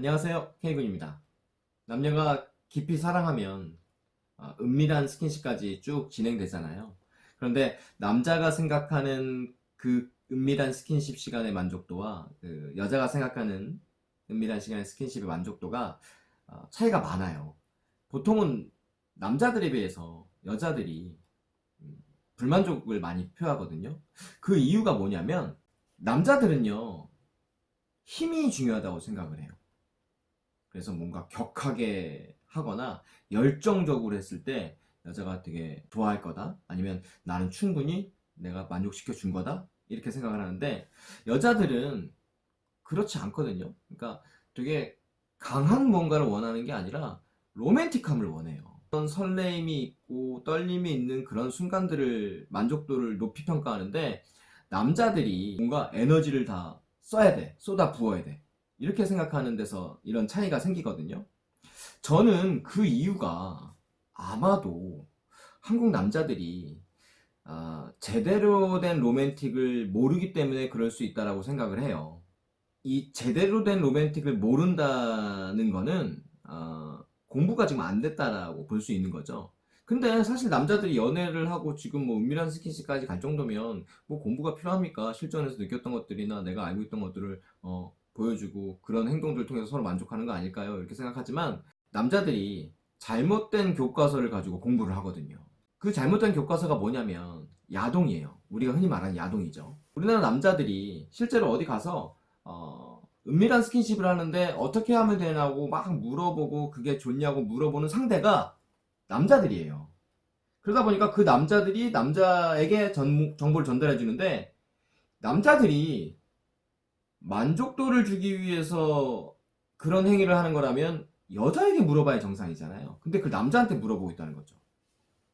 안녕하세요. K군입니다. 남녀가 깊이 사랑하면 어, 은밀한 스킨십까지 쭉 진행되잖아요. 그런데 남자가 생각하는 그 은밀한 스킨십 시간의 만족도와 그 여자가 생각하는 은밀한 시간의 스킨십의 만족도가 어, 차이가 많아요. 보통은 남자들에 비해서 여자들이 음, 불만족을 많이 표하거든요. 그 이유가 뭐냐면 남자들은요 힘이 중요하다고 생각을 해요 그래서 뭔가 격하게 하거나 열정적으로 했을 때 여자가 되게 좋아할 거다? 아니면 나는 충분히 내가 만족시켜 준 거다? 이렇게 생각을 하는데 여자들은 그렇지 않거든요. 그러니까 되게 강한 뭔가를 원하는 게 아니라 로맨틱함을 원해요. 그런 설레임이 있고 떨림이 있는 그런 순간들을 만족도를 높이 평가하는데 남자들이 뭔가 에너지를 다 써야 돼. 쏟아 부어야 돼 이렇게 생각하는 데서 이런 차이가 생기거든요. 저는 그 이유가 아마도 한국 남자들이 아, 제대로 된 로맨틱을 모르기 때문에 그럴 수 있다고 생각을 해요. 이 제대로 된 로맨틱을 모른다는 거는 어, 공부가 지금 안 됐다라고 볼 수 있는 거죠. 근데 사실 남자들이 연애를 하고 지금 뭐 은밀한 스킨십까지 갈 정도면 뭐 공부가 필요합니까? 실전에서 느꼈던 것들이나 내가 알고 있던 것들을 어, 보여주고 그런 행동들을 통해서 서로 만족하는 거 아닐까요? 이렇게 생각하지만 남자들이 잘못된 교과서를 가지고 공부를 하거든요. 그 잘못된 교과서가 뭐냐면 야동이에요. 우리가 흔히 말하는 야동이죠. 우리나라 남자들이 실제로 어디 가서 어, 은밀한 스킨십을 하는데 어떻게 하면 되냐고 막 물어보고 그게 좋냐고 물어보는 상대가 남자들이에요. 그러다 보니까 그 남자들이 남자에게 전, 정보를 전달해 주는데 남자들이 만족도를 주기 위해서 그런 행위를 하는 거라면 여자에게 물어봐야 정상이잖아요. 근데 그 남자한테 물어보고 있다는 거죠.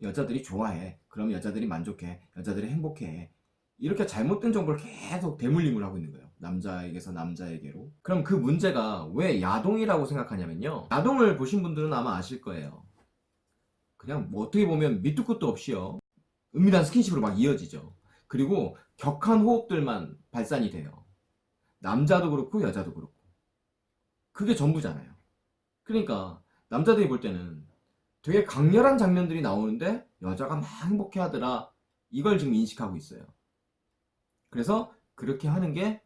여자들이 좋아해. 그럼 여자들이 만족해. 여자들이 행복해. 이렇게 잘못된 정보를 계속 대물림을 하고 있는 거예요. 남자에게서 남자에게로. 그럼 그 문제가 왜 야동이라고 생각하냐면요. 야동을 보신 분들은 아마 아실 거예요. 그냥 뭐 어떻게 보면 밑도 끝도 없이요. 은밀한 스킨십으로 막 이어지죠. 그리고 격한 호흡들만 발산이 돼요 남자도 그렇고 여자도 그렇고. 그게 전부잖아요. 그러니까 남자들이 볼 때는 되게 강렬한 장면들이 나오는데 여자가 막 행복해 하더라. 이걸 지금 인식하고 있어요. 그래서 그렇게 하는 게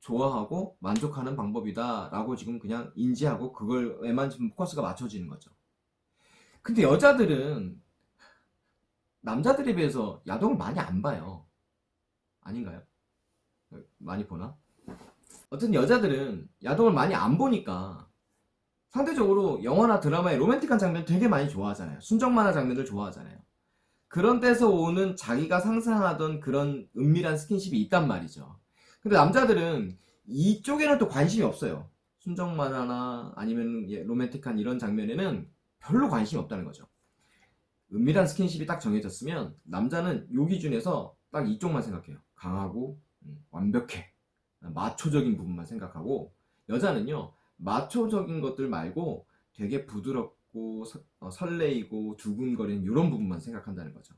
좋아하고 만족하는 방법이다 라고 지금 그냥 인지하고 그걸에만 지금 포커스가 맞춰지는 거죠. 근데 여자들은 남자들에 비해서 야동을 많이 안 봐요. 아닌가요? 많이 보나? 어쨌든 여자들은 야동을 많이 안 보니까 상대적으로 영화나 드라마의 로맨틱한 장면 되게 많이 좋아하잖아요. 순정 만화 장면들 좋아하잖아요. 그런 데서 오는 자기가 상상하던 그런 은밀한 스킨십이 있단 말이죠. 근데 남자들은 이쪽에는 또 관심이 없어요. 순정 만화나 아니면 로맨틱한 이런 장면에는 별로 관심이 없다는 거죠. 은밀한 스킨십이 딱 정해졌으면 남자는 요 기준에서 딱 이쪽만 생각해요. 강하고 음, 완벽해 마초적인 부분만 생각하고 여자는요 마초적인 것들 말고 되게 부드럽고 서, 어, 설레이고 두근거리는 이런 부분만 생각한다는 거죠.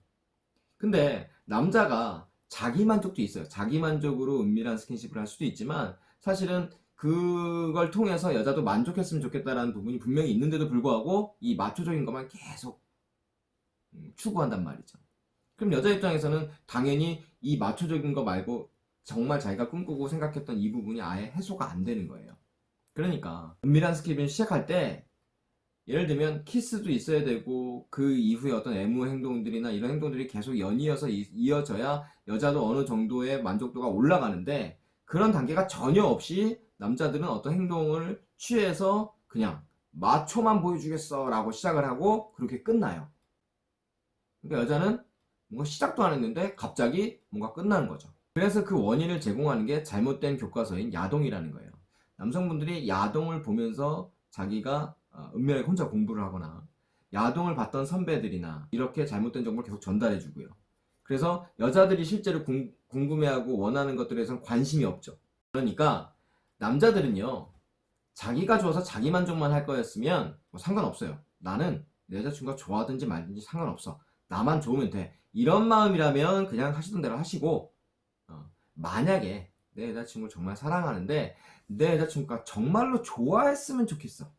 근데 남자가 자기만족도 있어요. 자기만족으로 은밀한 스킨십을 할 수도 있지만 사실은 그걸 통해서 여자도 만족했으면 좋겠다는 부분이 분명히 있는데도 불구하고 이 마초적인 것만 계속 음, 추구한단 말이죠. 그럼 여자 입장에서는 당연히 이 마초적인 거 말고 정말 자기가 꿈꾸고 생각했던 이 부분이 아예 해소가 안 되는 거예요. 그러니까 은밀한 스킨십을 시작할 때 예를 들면 키스도 있어야 되고 그 이후에 어떤 애무 행동들이나 이런 행동들이 계속 연이어서 이어져야 여자도 어느 정도의 만족도가 올라가는데 그런 단계가 전혀 없이 남자들은 어떤 행동을 취해서 그냥 마초만 보여주겠어 라고 시작을 하고 그렇게 끝나요. 그러니까 여자는 뭔가 시작도 안 했는데 갑자기 뭔가 끝나는 거죠 그래서 그 원인을 제공하는 게 잘못된 교과서인 야동이라는 거예요. 남성분들이 야동을 보면서 자기가 어, 은밀하게 혼자 공부를 하거나 야동을 봤던 선배들이나 이렇게 잘못된 정보를 계속 전달해 주고요. 그래서 여자들이 실제로 궁, 궁금해하고 원하는 것들에 대해서는 관심이 없죠. 그러니까 남자들은요. 자기가 좋아서 자기 만족만 할 거였으면 뭐 상관없어요. 나는 내 여자친구가 좋아하든지 말든지 상관없어. 나만 좋으면 돼. 이런 마음이라면 그냥 하시던 대로 하시고 만약에 내 여자친구를 정말 사랑하는데 내 여자친구가 정말로 좋아했으면 좋겠어.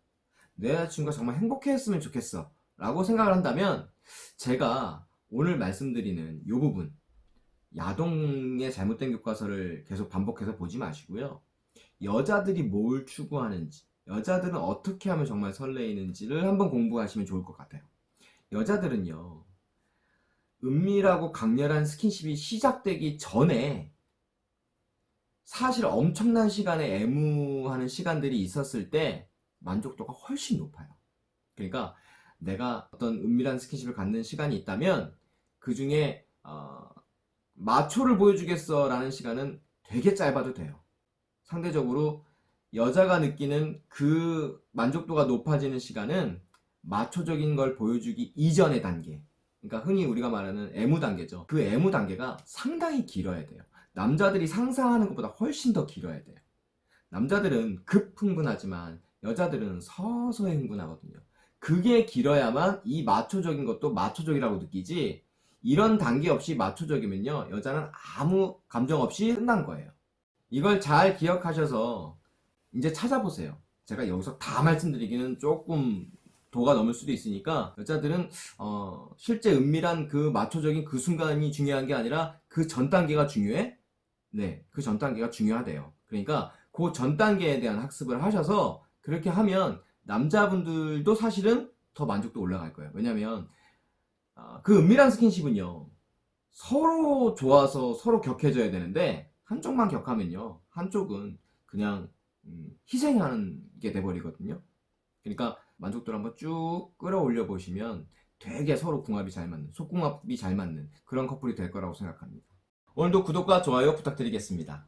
내 여자친구가 정말 행복해했으면 좋겠어. 라고 생각을 한다면 제가 오늘 말씀드리는 이 부분 야동의 잘못된 교과서를 계속 반복해서 보지 마시고요. 여자들이 뭘 추구하는지 여자들은 어떻게 하면 정말 설레이는지를 한번 공부하시면 좋을 것 같아요. 여자들은요. 은밀하고 강렬한 스킨십이 시작되기 전에 사실 엄청난 시간에 애무하는 시간들이 있었을 때 만족도가 훨씬 높아요. 그러니까 내가 어떤 은밀한 스킨십을 갖는 시간이 있다면 그 중에 어, 마초를 보여주겠어 라는 시간은 되게 짧아도 돼요. 상대적으로 여자가 느끼는 그 만족도가 높아지는 시간은 마초적인 걸 보여주기 이전의 단계. 그러니까 흔히 우리가 말하는 애무 단계죠. 그 애무 단계가 상당히 길어야 돼요. 남자들이 상상하는 것보다 훨씬 더 길어야 돼요. 남자들은 급 흥분하지만 여자들은 서서히 흥분하거든요. 그게 길어야만 이 마초적인 것도 마초적이라고 느끼지 이런 단계 없이 마초적이면요 여자는 아무 감정 없이 끝난 거예요. 이걸 잘 기억하셔서 이제 찾아보세요. 제가 여기서 다 말씀드리기는 조금 도가 넘을 수도 있으니까 여자들은 어, 실제 은밀한 그 마초적인 그 순간이 중요한 게 아니라 그 전 단계가 중요해? 네, 그 전 단계가 중요하대요. 그러니까 그 전 단계에 대한 학습을 하셔서 그렇게 하면 남자분들도 사실은 더 만족도 올라갈 거예요. 왜냐면 아, 그 은밀한 스킨십은요 서로 좋아서 서로 격해져야 되는데 한쪽만 격하면요 한쪽은 그냥 음, 희생하는 게 돼버리거든요. 그러니까 만족도를 한번 쭉 끌어올려 보시면 되게 서로 궁합이 잘 맞는, 속궁합이 잘 맞는 그런 커플이 될 거라고 생각합니다. 오늘도 구독과 좋아요 부탁드리겠습니다.